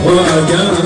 What Oh, yeah.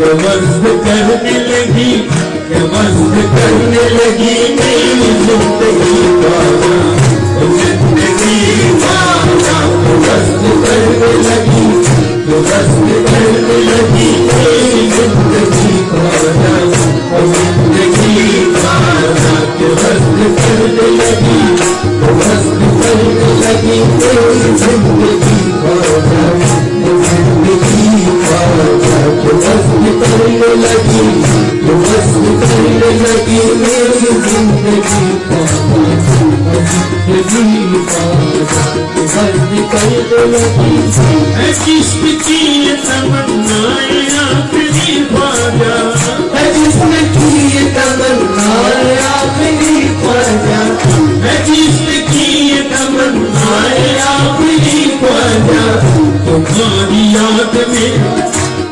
مست کرنے لگی کہ مست کرنے لگی میری زندگی کارا Thank you. جس کی یہ تمنائے آخری خواجہ ہے کی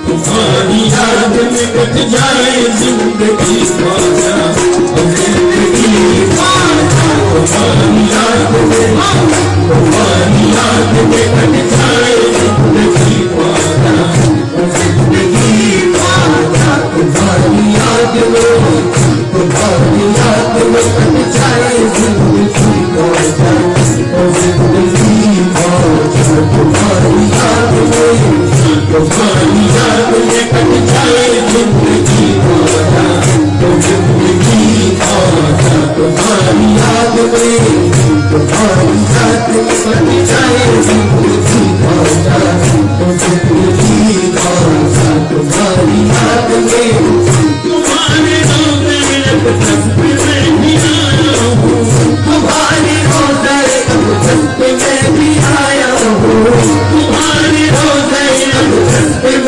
تمہاری یاد میں کٹ جائے زندگی خواجہ زندگی خواجہ تمہاری یاد میں Amen. میں بھی آیا ہوں۔ تمہارے روزے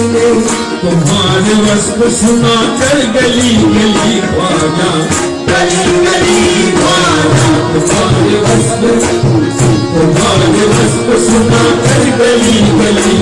نے تمہار وصف سنا کر گلی گلی خواجہ۔ گلی گلی سنا کر گلی گلی